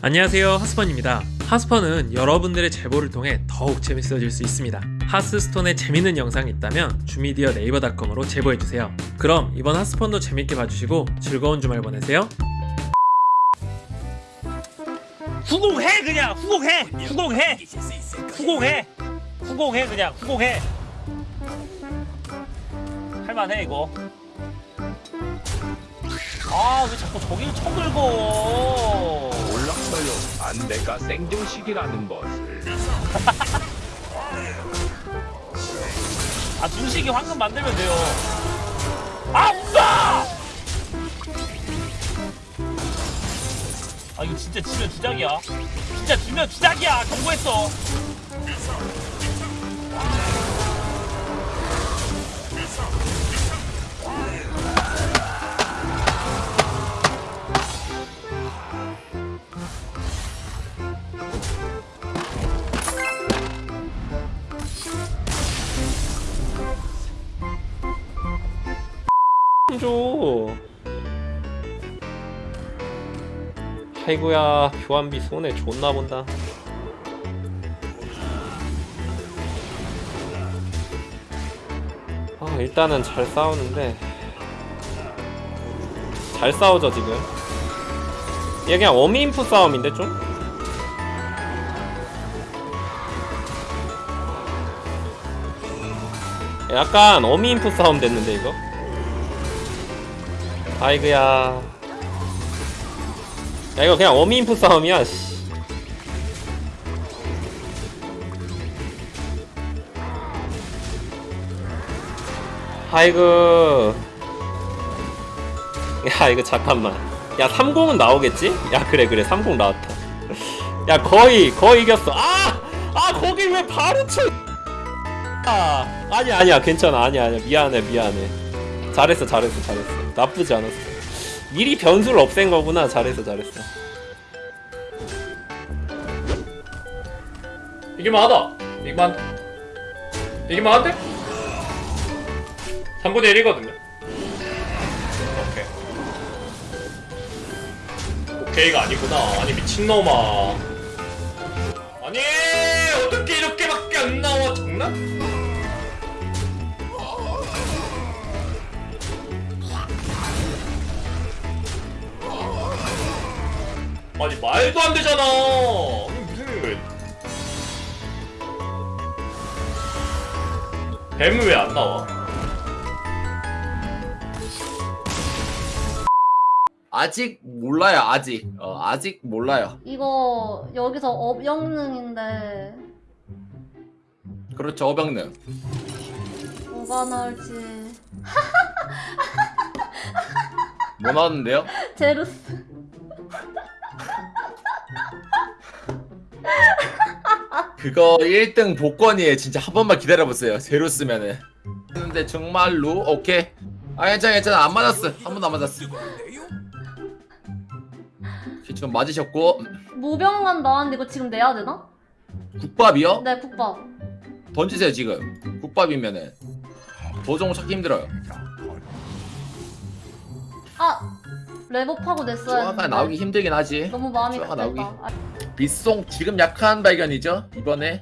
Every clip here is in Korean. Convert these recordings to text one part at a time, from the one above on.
안녕하세요 하스펀입니다. 하스펀은 여러분들의 제보를 통해 더욱 재밌어질 수 있습니다. 하스스톤에 재밌는 영상이 있다면 주미디어 네이버닷컴으로 제보해주세요. 그럼 이번 하스펀도 재밌게 봐주시고 즐거운 주말 보내세요. 후공해 그냥. 후공해. 후공해. 후공해. 후공해 그냥. 후공해. 할만해 이거. 아 왜 자꾸 저기를 쳐들고 몰랐어요. 안내가 생존식이라는 것을. 아 준식이 황금 만들면 돼요 아싸 아 이거 진짜 지면 주작이야 진짜 지면 주작이야 경고했어 아이고야 교환비 손에 존나 본다. 아 일단은 잘 싸우는데 잘 싸우죠 지금. 얘 그냥 어미인프 싸움인데 좀? 약간 어미인프 싸움 됐는데 이거? 아이고야 야 이거 그냥 어미인프 싸움이야 씨. 아이고. 야 이거 잠깐만. 야 30은 나오겠지? 야 그래 그래. 30 나왔다. 야 거의 거의 이겼어. 아! 아 거기 왜 바로 쳐 아, 아니야 아니야. 괜찮아. 아니야 아니야. 미안해 미안해. 잘했어 잘했어 잘했어. 나쁘지 않았어 미리 변수를 없앤 거구나. 잘했어 잘했어. 이기만 하다 이기만 이기만 한데? 3분의 1이거든요. 오케이. 오케이가 아니구나. 아니 미친놈아. 아니 어떻게 이렇게밖에 안 나와? 장난? 아니 말도 안 되잖아. 아니, 무슨 뱀은 왜 안 나와? 아직 몰라요 아직. 어, 아직 몰라요. 이거 여기서 업영능인데. 그렇죠 어병능. 뭐가 나올지. 뭐 나왔는데요? 제루스 그거 1등 복권이에요. 진짜 한 번만 기다려보세요. 제로 쓰면은. 근데 정말로? 오케이. 아 괜찮아 괜찮아. 안 맞았어. 한 번도 안 맞았어. 지금 맞으셨고. 모병만 나왔는데 이거 지금 내야 되나? 국밥이요? 네 국밥. 던지세요 지금. 국밥이면은. 도종 찾기 힘들어요. 아 랩업하고 냈어야 했는데. 나오기 힘들긴 하지. 너무 마음이 급했다 나오기. 아, 빗송 지금 약한 발견이죠? 이번에?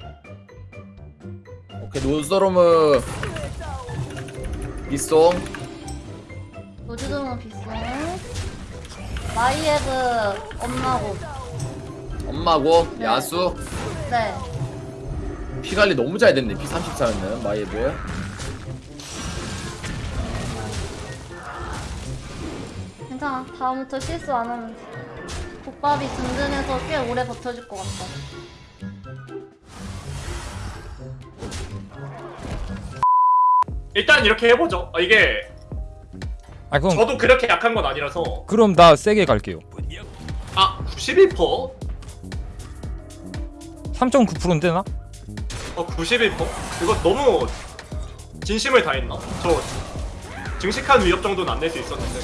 오케이 노스로무. 빗송. 노즈드문 비스 마이에브 엄마고. 엄마고? 네. 야수? 네. 피 관리 너무 잘 됐네. 피 34였네 마이에브 괜찮아. 다음부터 실수 안 하면 돼 국밥이 든든해서 꽤 오래 버텨줄 것 같다 일단 이렇게 해보죠 아, 이게 아 그럼 저도 그렇게 약한 건 아니라서 그럼 나 세게 갈게요. 아 91%? 3.9%인데 나? 어 91%? 이거 너무 진심을 다했나? 저 증식한 위협 정도는 안 낼 수 있었는데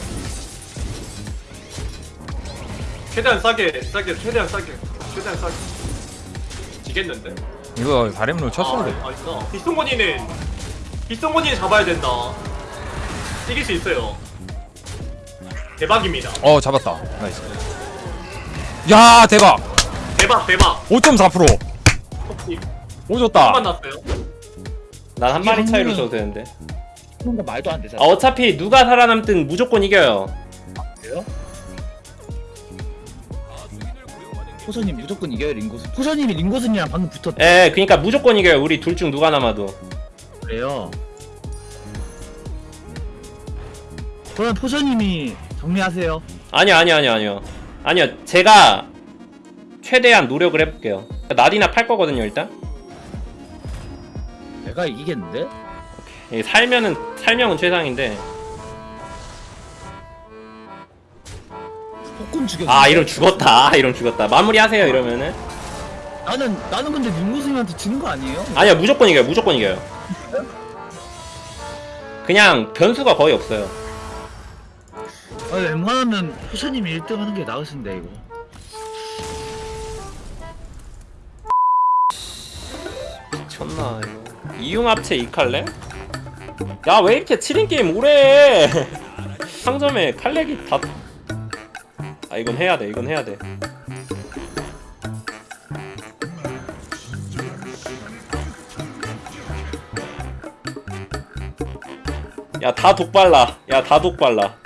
최대한 싸게 싸게 최대한 싸게. 최대한 싸게. 지겠는데? 이거 바램롤 쳤어야 돼. 아, 아니다 빗송건이는 빗송건이 잡아야 된다. 이길 수 있어요. 대박입니다. 어 잡았다. 나이스. 야 대박! 대박 대박. 5.4% 혹시 오졌다. 한번 났어요? 난 한 마리 차이로 써도 되는데. 뭔가 말도 안 되잖아. 아, 어차피 누가 살아남든 무조건 이겨요 포서님 무조건 이겨요 링고스. 포서님이 링고스님이랑 방금 붙었. 에 그니까 무조건 이겨요 우리 둘 중 누가 남아도 그래요. 그러면 포서님이 정리하세요. 아니요 아니요 아니요 아니요 아니요 제가 최대한 노력을 해볼게요 나디나 팔 거거든요 일단 내가 이기겠는데? 예, 살면은 살명은 최상인데 폭군 죽여. 아 이러면 죽었다 아 이러면 죽었다 마무리하세요 이러면은 나는 나는 근데 링고스님한테 지는 거 아니에요? 아니요 무조건 이겨요 무조건 이겨요 그냥 변수가 거의 없어요 아, 웬만하면 포서님이 1등 하는 게 나으신데 이거. 미쳤나 이거 이융합체 이칼레? 야 왜 이렇게 7인 게임 오래 해 상점에 칼렉이 다... 아 이건 해야 돼 이건 해야 돼. 야 다 독발라. 야 다 독발라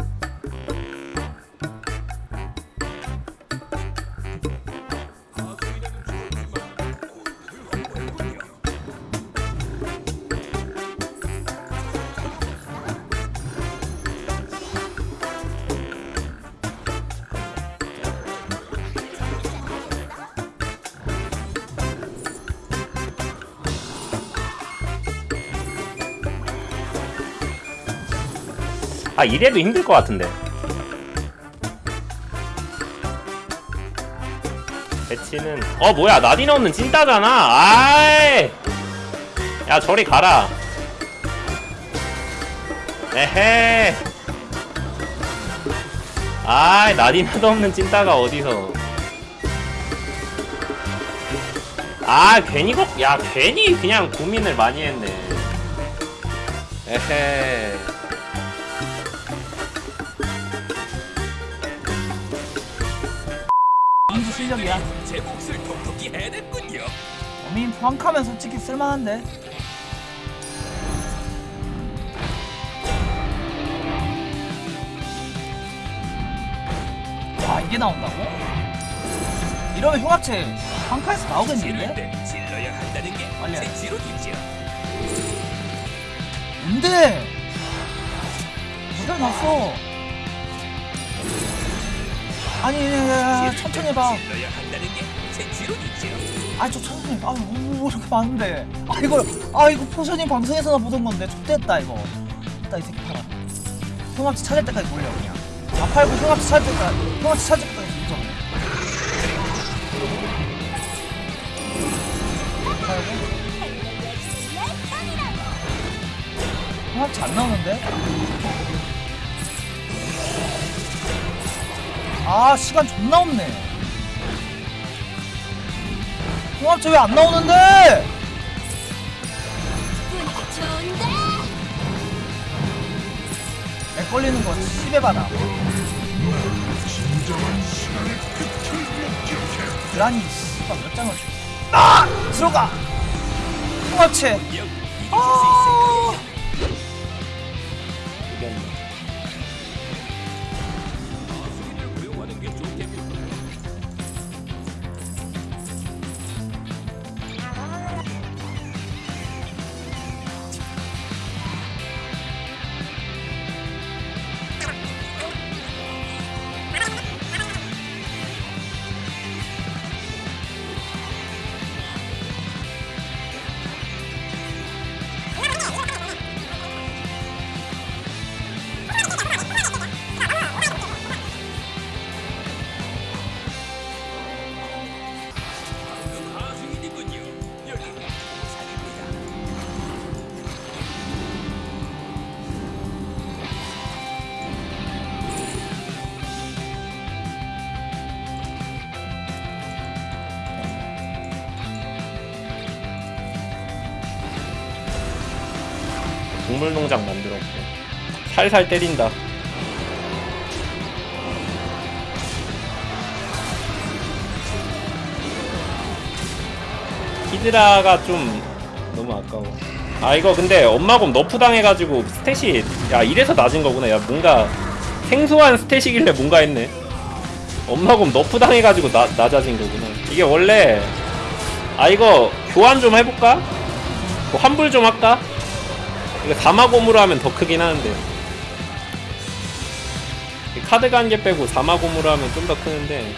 아 이래도 힘들 것 같은데. 배치는 어 뭐야 나디나 없는 찐따잖아. 아이! 야 저리 가라. 에헤. 아이 나디나도 없는 찐따가 어디서. 아 괜히 걱 야 괜히 그냥 고민을 많이 했네. 에헤 실력이야. 제 몫을 톡톡히 해냈군요. 어민 포항카면 솔직히 쓸만한데. 와 이게 나온다고? 이러면 흉합체 한카에서 나오겠는데? 질러야 한다는 게제 지론이죠. 뭔데? 모델 났어. 아니 야, 야, 천천히 해봐. 아, 저 천천히. 해봐. 아유, 오, 이렇게 많은데. 아, 이거, 아, 이거 포션이 방송에서나 보던 건데. X됐다, 이거. 됐다, 이 새끼 팔아. 형합치 찾을 때까지 몰려, 그냥. 다 팔고 형합치 찾을 때까지, 형합치 찾을 때까지 진짜. 팔고. 형합치 안 나오는데? 아 시간 존나 없네. 홍합체 왜 안 나오는데? 렉 걸리는 거 10에 받아. 그라니 씨발 몇 장을 아! 들어가! 홍합체! 아 동물농장 만들었고. 살살 때린다. 히드라가 좀 너무 아까워. 아 이거 근데 엄마곰 nerf 당해가지고 stat이 야 이래서 낮은 거구나. 야 뭔가 생소한 stat이길래 뭔가 했네. 엄마곰 nerf 당해가지고 나, 낮아진 거구나. 이게 원래 아 이거 교환 좀 해볼까? 뭐 환불 좀 할까? 이거 사마곰으로 하면 더 크긴 하는데. 이 카드 관계 빼고 사마곰으로 하면 좀 더 크는데